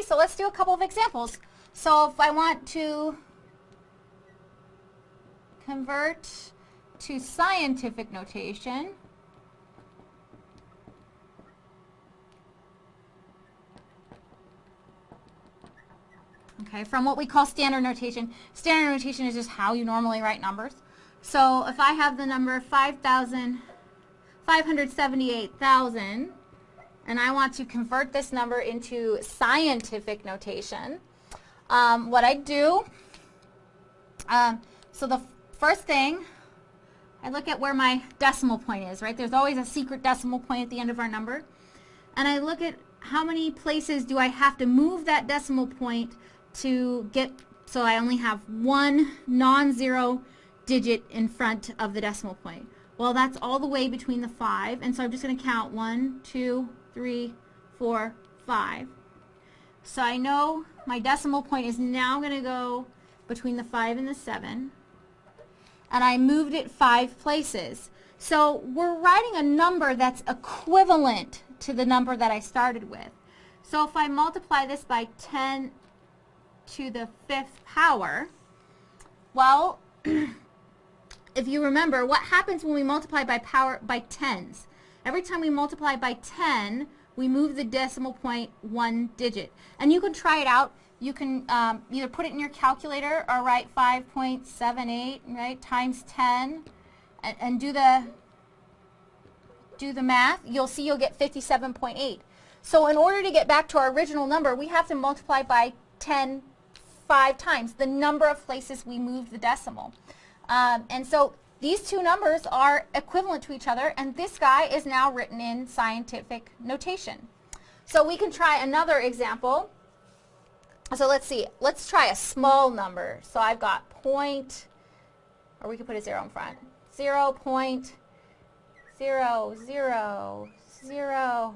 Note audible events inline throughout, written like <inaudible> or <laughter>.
Okay, so let's do a couple of examples. So if I want to convert to scientific notation, okay, from what we call standard notation. Standard notation is just how you normally write numbers. So if I have the number 5,000, 578,000, and I want to convert this number into scientific notation, um, what I do, um, so the first thing, I look at where my decimal point is, right? There's always a secret decimal point at the end of our number. And I look at how many places do I have to move that decimal point to get, so I only have one non-zero digit in front of the decimal point. Well, that's all the way between the 5, and so I'm just going to count one, two, three, four, five. So I know my decimal point is now going to go between the 5 and the 7, and I moved it 5 places. So we're writing a number that's equivalent to the number that I started with. So if I multiply this by 10 to the fifth power, well, <clears throat> if you remember, what happens when we multiply by power by tens? Every time we multiply by 10, we move the decimal point one digit. And you can try it out. You can um, either put it in your calculator or write 5.78 right times 10 and, and do the do the math. You'll see you'll get 57.8. So in order to get back to our original number, we have to multiply by 10 five times the number of places we moved the decimal. Um, and so these two numbers are equivalent to each other, and this guy is now written in scientific notation. So we can try another example. So let's see. Let's try a small number. So I've got point, or we could put a zero in front. Zero point zero zero zero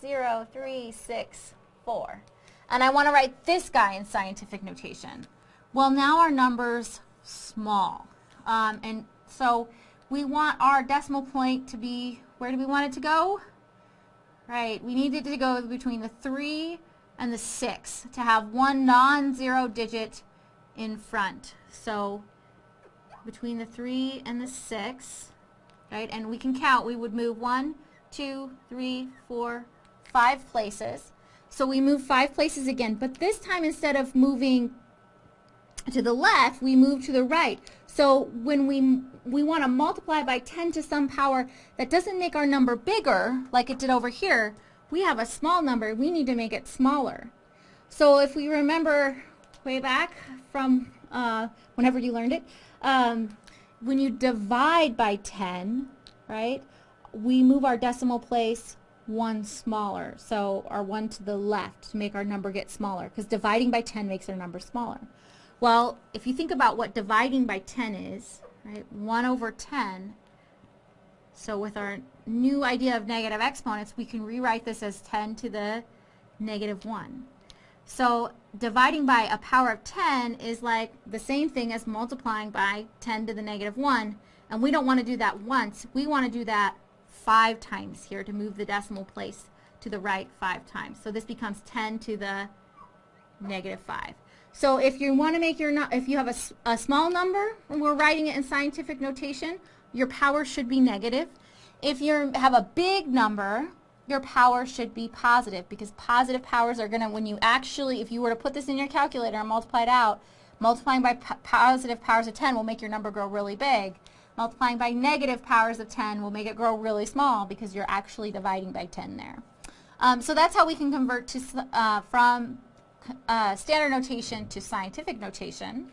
zero three six four. And I want to write this guy in scientific notation. Well, now our number's small. Um, and so we want our decimal point to be, where do we want it to go? Right, we need it to go between the 3 and the 6 to have one non-zero digit in front. So between the 3 and the 6, right, and we can count, we would move one, two, three, four, five places. So we move five places again, but this time instead of moving to the left, we move to the right. So when we, we want to multiply by 10 to some power that doesn't make our number bigger, like it did over here, we have a small number, we need to make it smaller. So if we remember way back from uh, whenever you learned it, um, when you divide by 10, right, we move our decimal place one smaller, so our one to the left to make our number get smaller, because dividing by 10 makes our number smaller. Well, if you think about what dividing by 10 is, right, 1 over 10, so with our new idea of negative exponents, we can rewrite this as 10 to the negative 1. So dividing by a power of 10 is like the same thing as multiplying by 10 to the negative 1, and we don't want to do that once. We want to do that five times here to move the decimal place to the right five times. So this becomes 10 to the negative 5. So if you want to make your, if you have a, a small number, and we're writing it in scientific notation, your power should be negative. If you have a big number, your power should be positive because positive powers are going to, when you actually, if you were to put this in your calculator and multiply it out, multiplying by positive powers of 10 will make your number grow really big. Multiplying by negative powers of 10 will make it grow really small because you're actually dividing by 10 there. Um, so that's how we can convert to, uh, from uh, standard notation to scientific notation.